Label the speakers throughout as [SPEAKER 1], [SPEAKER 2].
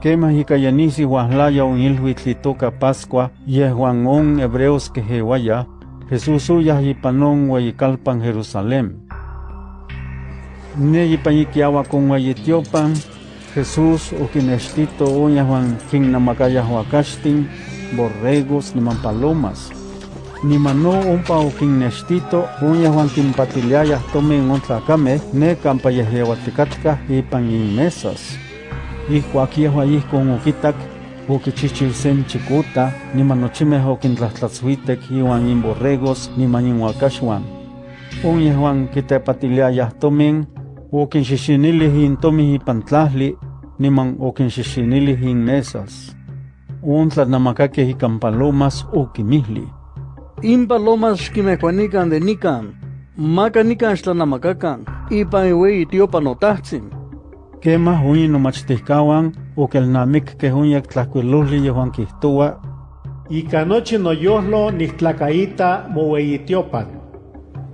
[SPEAKER 1] Quema hicayanisi huahlaya un ilhuitl itoca Pascua, yehuan on hebreos que jewaya, Jesús uyah yipanon huayicalpan Jerusalén. Ne yipayiquiawa con huayitiopan, Jesús ukinestito uña Juan quinnamacaya huacastin, borregos ni palomas. Ni mano umpa ukinnestito uña Juan quimpatiliaya tomen un tlacame ne campayajehuaticatka ipan inmesas. Ihcuaquia huayih con uquitak ukichichil sen chikuta, ni manochimeh okintlahtlatzuitek iwan inborregos ni maninhuacaxuan. Uña Juan kitepatiliaya tomen okinxixinilih intomih ipan tlahli, niman okinxixinilih inmesas. Un tlatnamakakeh ikan palomas okimihli.
[SPEAKER 2] In palomas xkimehuanikan de nikan, maka nikan xtlanamakakan, ipan iueyi tiopan otahtsin.
[SPEAKER 1] Kemah uyin nomachtihkawan okelnamikkeh unyek tlahkuilohli yehuan kihtowa,
[SPEAKER 3] Ika nochi noyohlo nihtlakaita moueyitiopan.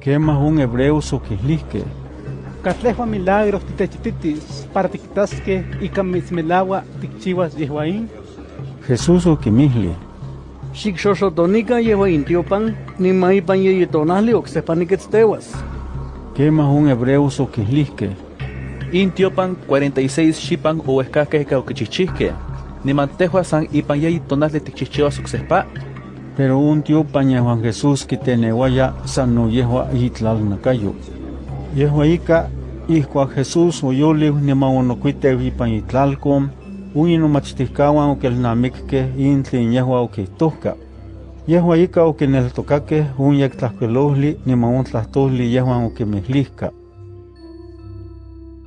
[SPEAKER 1] Kemah un hebreos okihlihkeh,
[SPEAKER 4] Catlejua milagros titechititis para tictasque y camismelawa ticchiwas yehuaín.
[SPEAKER 1] Jesús okimihli,
[SPEAKER 2] Xicxoxotonica yehuan intiopan, nima ipan yeyitonahli ocsepaniquetztewas.
[SPEAKER 1] Kemah un hebreos okihlihkeh,
[SPEAKER 5] Intiopan 46 xipan uehkakeh ka okichichihkeh. Niman tehua san ipan yeyi tonahli tikchihchiwas oksehpa.
[SPEAKER 1] pero un tiopan yehuan Jesús kitenewaya san no yehua itlalnakayo. Yehua ika, ihkuak Jesús oyoliw niman onokuitew ipan itlalkom, uyin nomachtihkawan okelnamikkeh in tlen yehua okihtohka. Yehua ika okineltokakeh unyek tlahkuilohli niman on tlahtoli yehuan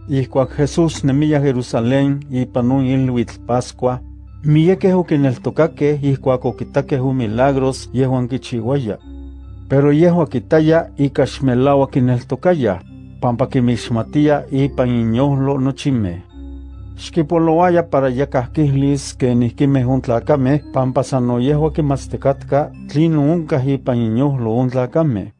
[SPEAKER 1] okimihlihka. Ihkuak Jesús nemiya Jerusalén ipan on ilhuitl Pascua, miekeh okineltokakeh ihkuak okitakeh on milagros yehuan kichiuaya. Pero yehua kitaya ika xmelaua kineltokaya, pampa kimixmatia ipan inyohlo nochimeh. Xkipoloaya para yakahkihlis que nihkimeh on tlakameh, pampa san no yehua kimatztikatka tlin onkah ipan inyohlo on tlakameh.